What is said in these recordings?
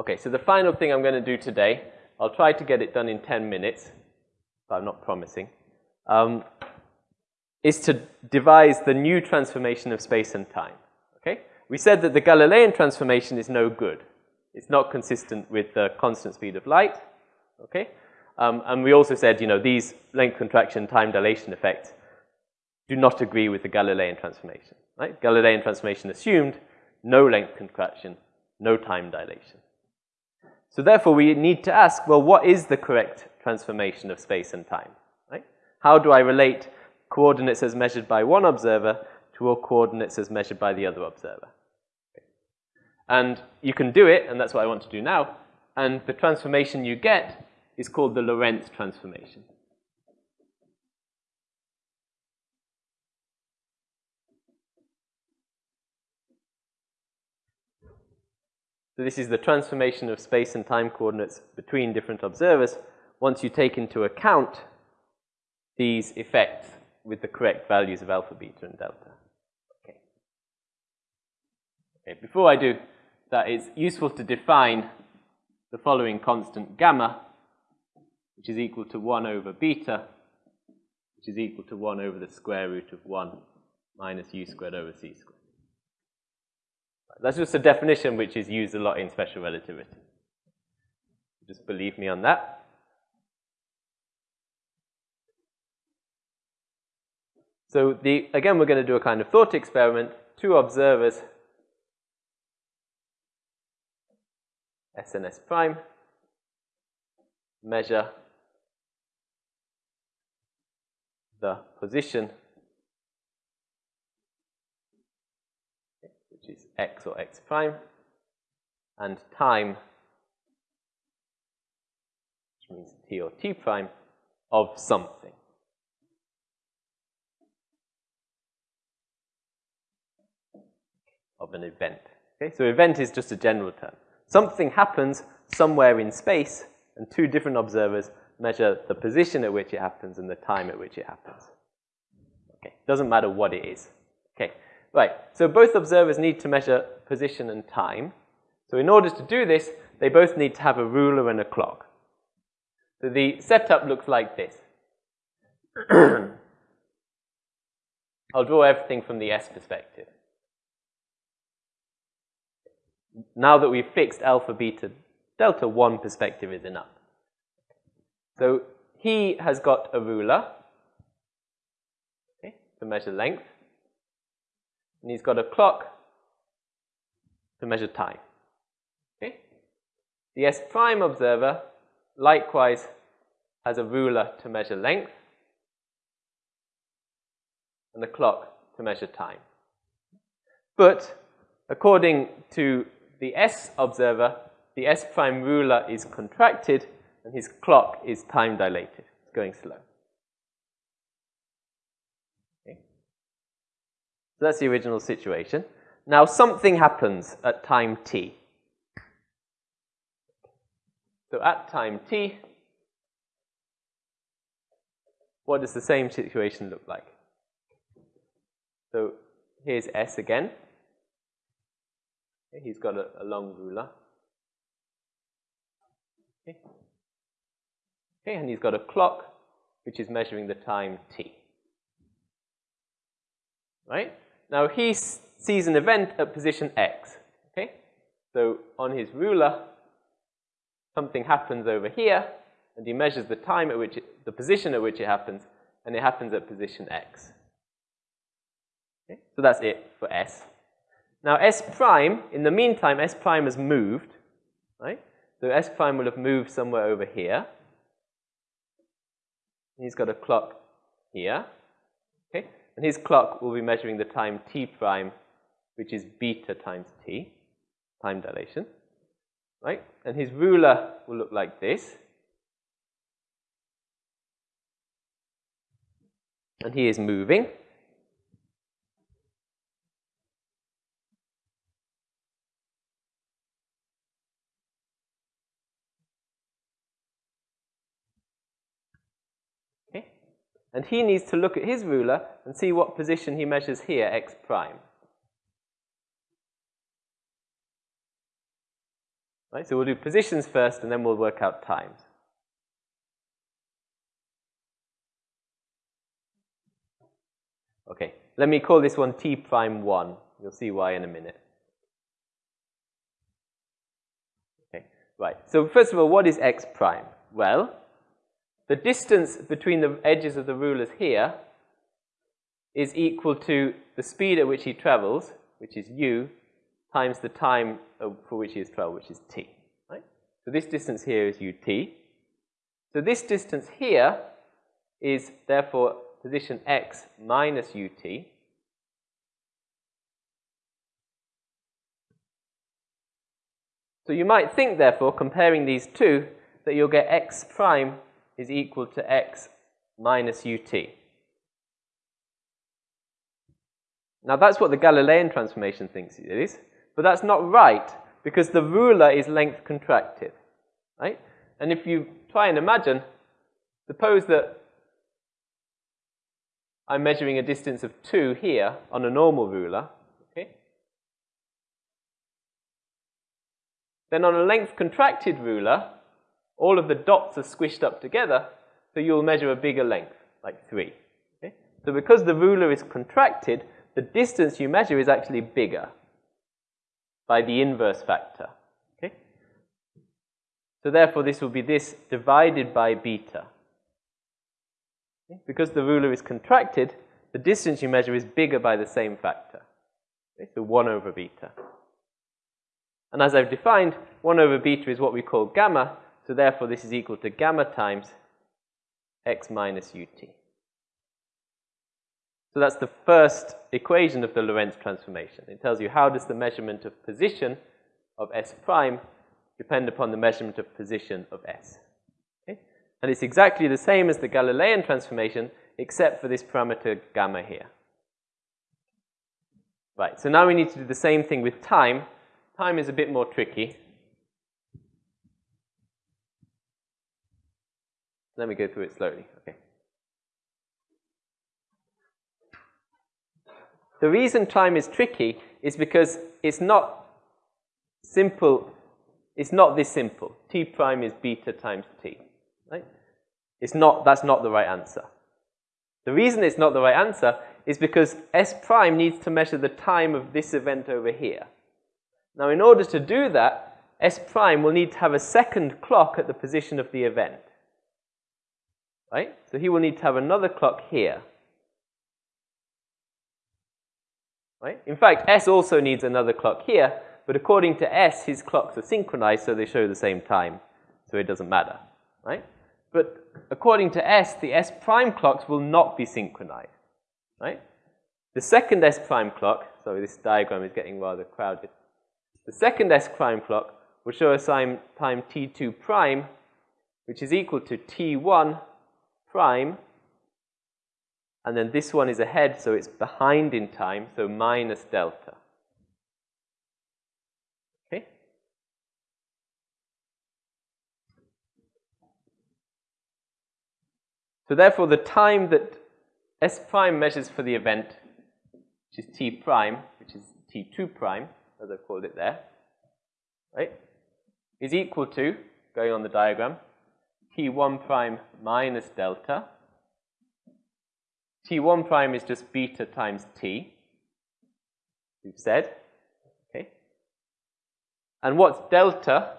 Okay, so the final thing I'm going to do today, I'll try to get it done in 10 minutes, but I'm not promising, um, is to devise the new transformation of space and time. Okay? We said that the Galilean transformation is no good. It's not consistent with the constant speed of light. Okay? Um, and we also said, you know, these length contraction, time dilation effects do not agree with the Galilean transformation. Right? Galilean transformation assumed no length contraction, no time dilation. So therefore, we need to ask, well, what is the correct transformation of space and time? Right? How do I relate coordinates as measured by one observer to all coordinates as measured by the other observer? And you can do it, and that's what I want to do now. And the transformation you get is called the Lorentz transformation. So this is the transformation of space and time coordinates between different observers once you take into account these effects with the correct values of alpha, beta, and delta. Okay. okay. Before I do that, it's useful to define the following constant gamma, which is equal to 1 over beta, which is equal to 1 over the square root of 1 minus u squared over c squared. That's just a definition which is used a lot in special relativity. Just believe me on that. So the, again, we're going to do a kind of thought experiment. Two observers, S and S prime, measure the position is x or x prime, and time, which means t or t prime, of something. Of an event. Okay, so event is just a general term. Something happens somewhere in space, and two different observers measure the position at which it happens and the time at which it happens. Okay, doesn't matter what it is. Okay, Right, so both observers need to measure position and time. So in order to do this, they both need to have a ruler and a clock. So the setup looks like this. I'll draw everything from the S perspective. Now that we've fixed alpha, beta, delta, one perspective is enough. So he has got a ruler okay, to measure length and he's got a clock to measure time. Okay? The S prime observer likewise has a ruler to measure length and the clock to measure time. But according to the S observer, the S prime ruler is contracted and his clock is time dilated. It's going slow. So that's the original situation. Now something happens at time t. So at time t, what does the same situation look like? So here's S again. He's got a, a long ruler. Okay. okay, and he's got a clock which is measuring the time t. Right? Now he sees an event at position x. Okay? So on his ruler, something happens over here, and he measures the time at which it, the position at which it happens, and it happens at position x. Okay? So that's it for S. Now S prime, in the meantime, S prime has moved, right? So S prime will have moved somewhere over here. He's got a clock here. And his clock will be measuring the time t prime, which is beta times t, time dilation. Right? And his ruler will look like this. And he is moving. And he needs to look at his ruler and see what position he measures here, x prime. Right? So we'll do positions first, and then we'll work out times. Okay, let me call this one t prime 1. You'll see why in a minute. Okay, right. So first of all, what is x prime? Well, the distance between the edges of the rulers here is equal to the speed at which he travels, which is u, times the time for which he has traveled, which is t. Right? So this distance here is ut. So this distance here is therefore position x minus ut. So you might think, therefore, comparing these two, that you'll get x prime is equal to x minus ut. Now that's what the Galilean transformation thinks it is, but that's not right because the ruler is length contracted, right? And if you try and imagine, suppose that I'm measuring a distance of 2 here on a normal ruler, okay? Then on a length contracted ruler, all of the dots are squished up together, so you'll measure a bigger length, like 3. Okay? So because the ruler is contracted, the distance you measure is actually bigger by the inverse factor. Okay? So therefore, this will be this divided by beta. Okay? Because the ruler is contracted, the distance you measure is bigger by the same factor. Okay? So 1 over beta. And as I've defined, 1 over beta is what we call gamma, so therefore this is equal to gamma times x minus ut. So that's the first equation of the Lorentz transformation. It tells you how does the measurement of position of S prime depend upon the measurement of position of S. Okay? And it's exactly the same as the Galilean transformation, except for this parameter gamma here. Right, so now we need to do the same thing with time. Time is a bit more tricky. Let me go through it slowly. Okay. The reason time is tricky is because it's not simple, it's not this simple. T prime is beta times T, right? It's not, that's not the right answer. The reason it's not the right answer is because S prime needs to measure the time of this event over here. Now, in order to do that, S prime will need to have a second clock at the position of the event. Right? So he will need to have another clock here. Right? In fact, S also needs another clock here, but according to S, his clocks are synchronized, so they show the same time, so it doesn't matter. Right? But according to S, the S prime clocks will not be synchronized. Right? The second S prime clock, sorry, this diagram is getting rather crowded. The second S prime clock will show a time, time T2 prime, which is equal to T1 prime and then this one is ahead, so it's behind in time, so minus delta. Okay? So therefore, the time that S prime measures for the event, which is T prime, which is T2 prime, as I've called it there, right, is equal to, going on the diagram, T1 prime minus delta, T1 prime is just beta times T, we've said. Okay. And what's delta?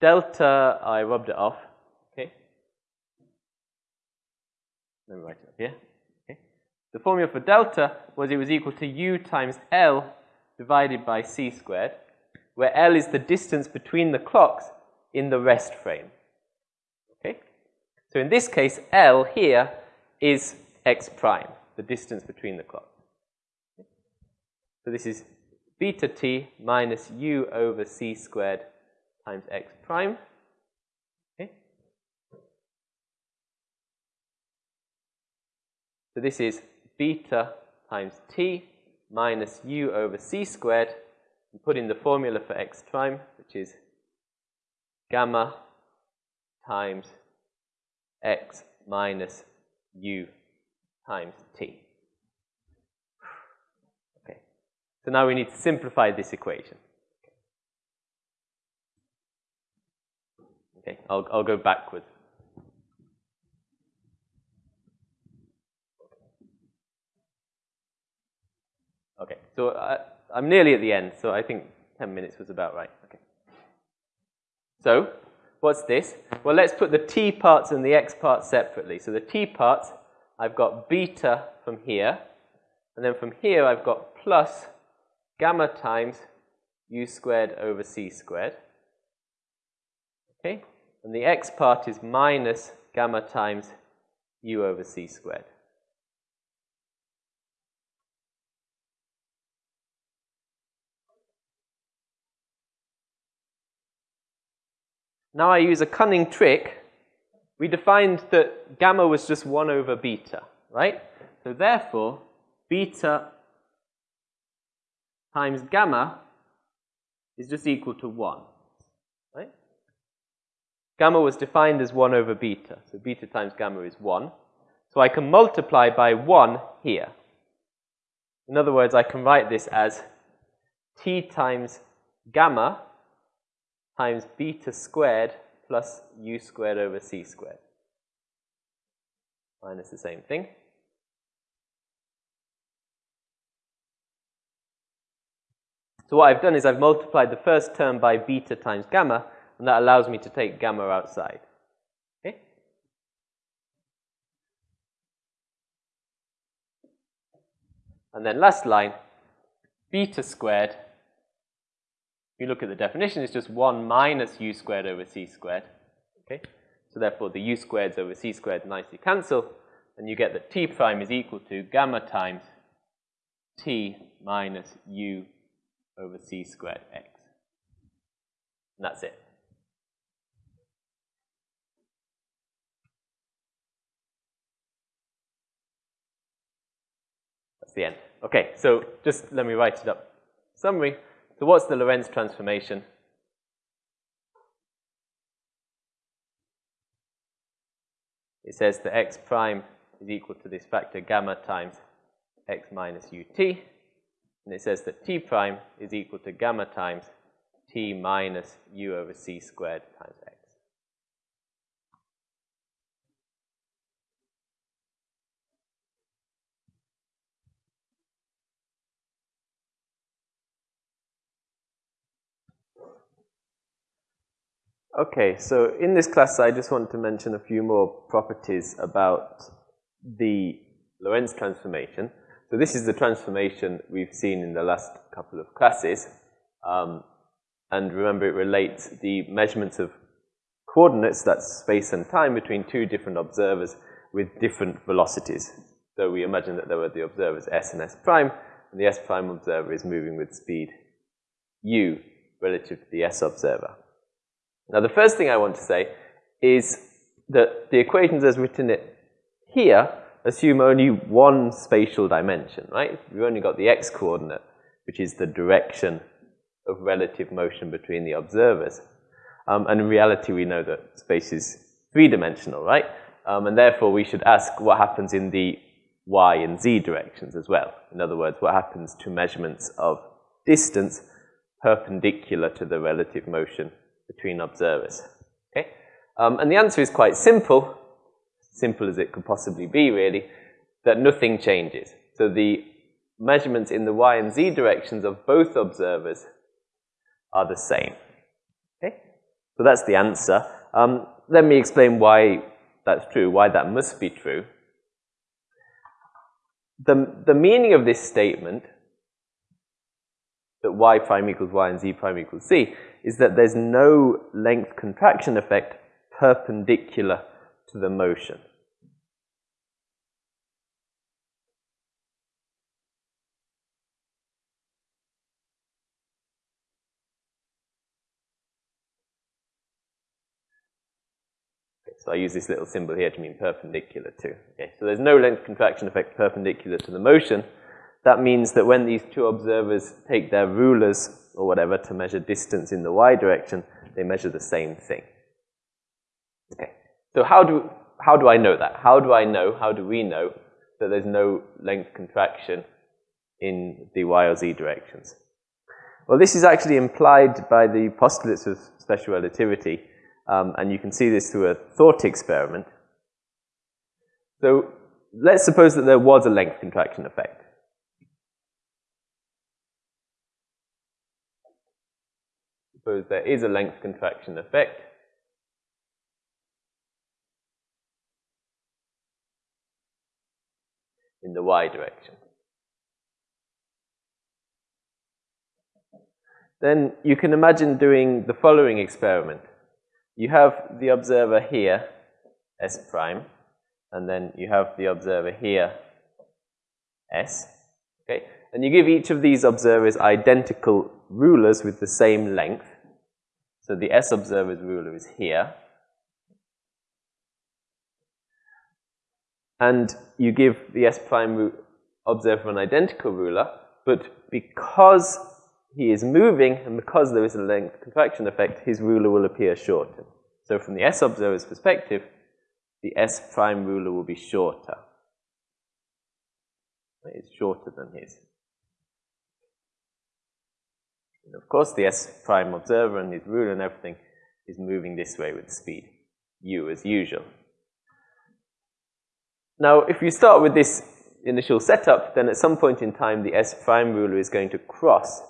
Delta, I rubbed it off. Okay. Let me write it up here. Okay. The formula for delta was it was equal to U times L divided by C squared, where L is the distance between the clocks in the rest frame. So in this case, L here is x prime, the distance between the clocks. So this is beta t minus u over c squared times x prime. Okay. So this is beta times t minus u over c squared. And put in the formula for x prime, which is gamma times x minus u times t. Okay, so now we need to simplify this equation. Okay, I'll, I'll go backwards. Okay, so I, I'm nearly at the end, so I think 10 minutes was about right. Okay. So, what's this? Well, let's put the t parts and the x parts separately. So the t parts, I've got beta from here, and then from here I've got plus gamma times u squared over c squared. Okay? And the x part is minus gamma times u over c squared. Now I use a cunning trick. We defined that gamma was just 1 over beta, right? So therefore, beta times gamma is just equal to 1, right? Gamma was defined as 1 over beta, so beta times gamma is 1. So I can multiply by 1 here. In other words, I can write this as t times gamma times beta squared plus u squared over c squared. Minus the same thing. So what I've done is I've multiplied the first term by beta times gamma, and that allows me to take gamma outside. And then last line, beta squared. You look at the definition, it's just 1 minus u squared over c squared. Okay? So therefore, the u squareds over c squared nicely cancel, and you get that t prime is equal to gamma times t minus u over c squared x. And that's it. That's the end. Okay, so just let me write it up. Summary. So what's the Lorentz transformation? It says that x prime is equal to this factor gamma times x minus ut. And it says that t prime is equal to gamma times t minus u over c squared times x. Okay, so in this class I just want to mention a few more properties about the Lorentz transformation. So this is the transformation we've seen in the last couple of classes. Um, and remember, it relates the measurements of coordinates, that's space and time, between two different observers with different velocities. So we imagine that there were the observers S and S prime, and the S prime observer is moving with speed u relative to the S observer. Now, the first thing I want to say is that the equations as written it here assume only one spatial dimension, right? We've only got the x coordinate, which is the direction of relative motion between the observers. Um, and in reality, we know that space is three-dimensional, right? Um, and therefore, we should ask what happens in the y and z directions as well. In other words, what happens to measurements of distance perpendicular to the relative motion between observers. Okay? Um, and the answer is quite simple, simple as it could possibly be, really, that nothing changes. So the measurements in the y and z directions of both observers are the same. Okay? So that's the answer. Um, let me explain why that's true, why that must be true. The, the meaning of this statement, that y prime equals y and z prime equals z, is that there's no length contraction effect perpendicular to the motion. So I use this little symbol here to mean perpendicular to. Okay, so there's no length contraction effect perpendicular to the motion. That means that when these two observers take their rulers or whatever to measure distance in the y direction, they measure the same thing. Okay, so how do, how do I know that? How do I know, how do we know that there's no length contraction in the y or z directions? Well, this is actually implied by the postulates of special relativity. um, and you can see this through a thought experiment. So let's suppose that there was a length contraction effect. Suppose there is a length contraction effect. in the y direction. Then you can imagine doing the following experiment. You have the observer here, S prime, and then you have the observer here, S. Okay? And you give each of these observers identical rulers with the same length. So the S observer's ruler is here. And you give the S prime observer an identical ruler, but because he is moving, and because there is a length contraction effect, his ruler will appear shorter. So from the S observer's perspective, the S prime ruler will be shorter. It's shorter than his. And of course, the S prime observer and his ruler and everything is moving this way with speed, u as usual. Now, if you start with this initial setup, then at some point in time, the S prime ruler is going to cross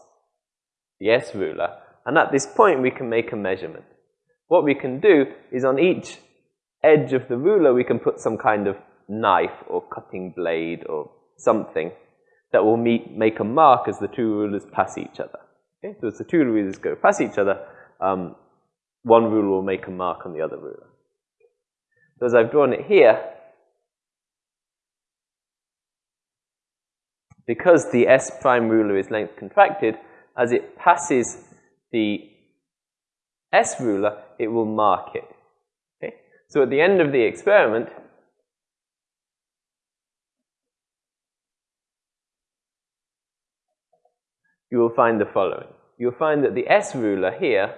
the S ruler. And at this point, we can make a measurement. What we can do is on each edge of the ruler, we can put some kind of knife or cutting blade or something that will meet, make a mark as the two rulers pass each other. Okay? So as the two rulers go past each other, um, one ruler will make a mark on the other ruler. So as I've drawn it here, because the S prime ruler is length contracted, as it passes the S ruler, it will mark it. Okay? So at the end of the experiment, you will find the following. You'll find that the S ruler here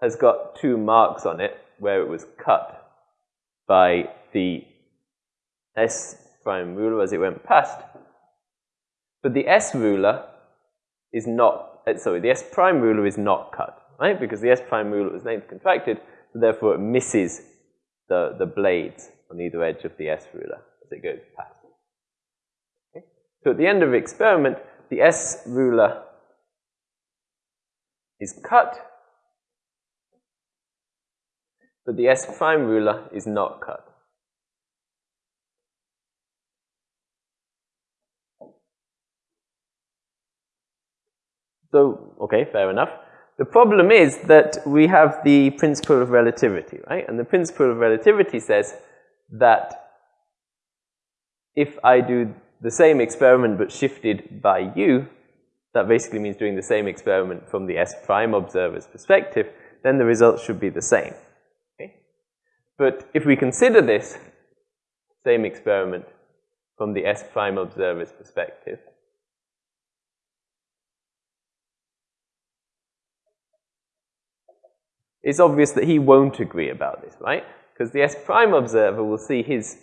has got two marks on it where it was cut by the S prime ruler as it went past. But the S ruler is not, uh, sorry, the S prime ruler is not cut, right? Because the S prime ruler was length contracted, so therefore it misses the, the blades on either edge of the S ruler as it goes past. So at the end of the experiment, the S ruler is cut, but the S prime ruler is not cut. So, okay, fair enough. The problem is that we have the principle of relativity, right? And the principle of relativity says that if I do the same experiment but shifted by u, that basically means doing the same experiment from the S prime observer's perspective, then the results should be the same. Okay? But if we consider this same experiment from the S prime observer's perspective, it's obvious that he won't agree about this, right? Because the S prime observer will see his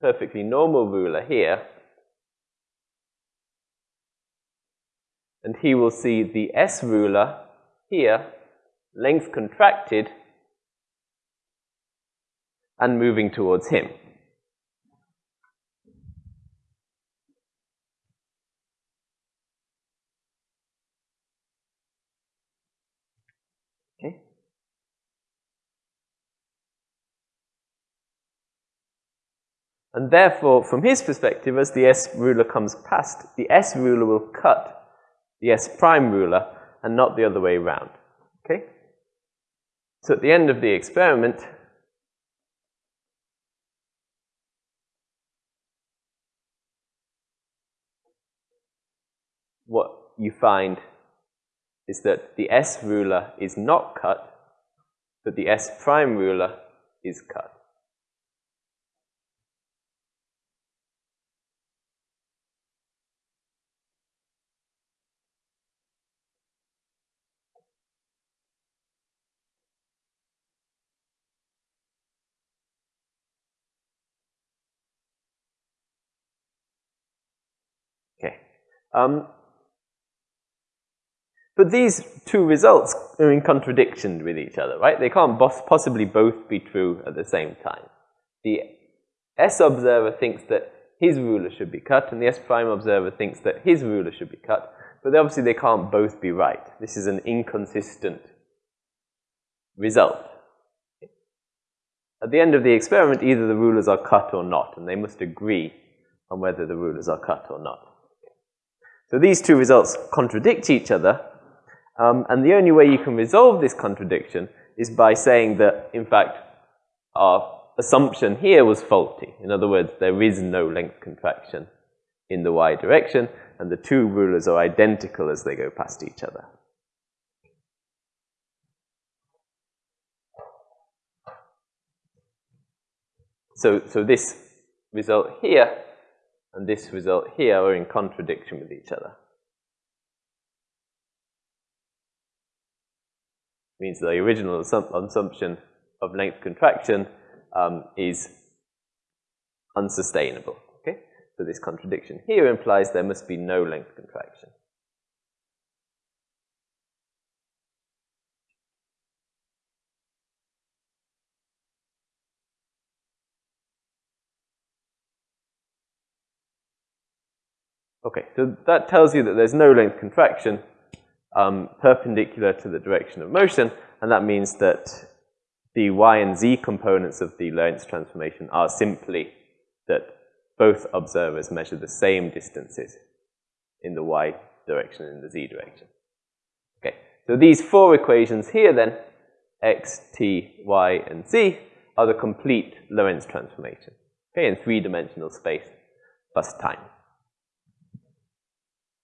perfectly normal ruler here, and he will see the S ruler here, length contracted, and moving towards him. And therefore, from his perspective, as the S ruler comes past, the S ruler will cut the S prime ruler and not the other way around. Okay? So at the end of the experiment, what you find is that the S ruler is not cut, but the S prime ruler is cut. Um, but these two results are in contradiction with each other, right? They can't possibly both be true at the same time. The S observer thinks that his ruler should be cut, and the S prime observer thinks that his ruler should be cut, but obviously they can't both be right. This is an inconsistent result. At the end of the experiment, either the rulers are cut or not, and they must agree on whether the rulers are cut or not. So these two results contradict each other, um, and the only way you can resolve this contradiction is by saying that, in fact, our assumption here was faulty. In other words, there is no length contraction in the y direction, and the two rulers are identical as they go past each other. So, so this result here and this result here are in contradiction with each other. It Means the original assumption of length contraction um, is unsustainable. Okay? So this contradiction here implies there must be no length contraction. Okay, so that tells you that there's no length contraction um, perpendicular to the direction of motion, and that means that the y and z components of the Lorentz transformation are simply that both observers measure the same distances in the y direction and in the z direction. Okay, so these four equations here then, x, t, y, and z, are the complete Lorentz transformation, okay, in three-dimensional space plus time.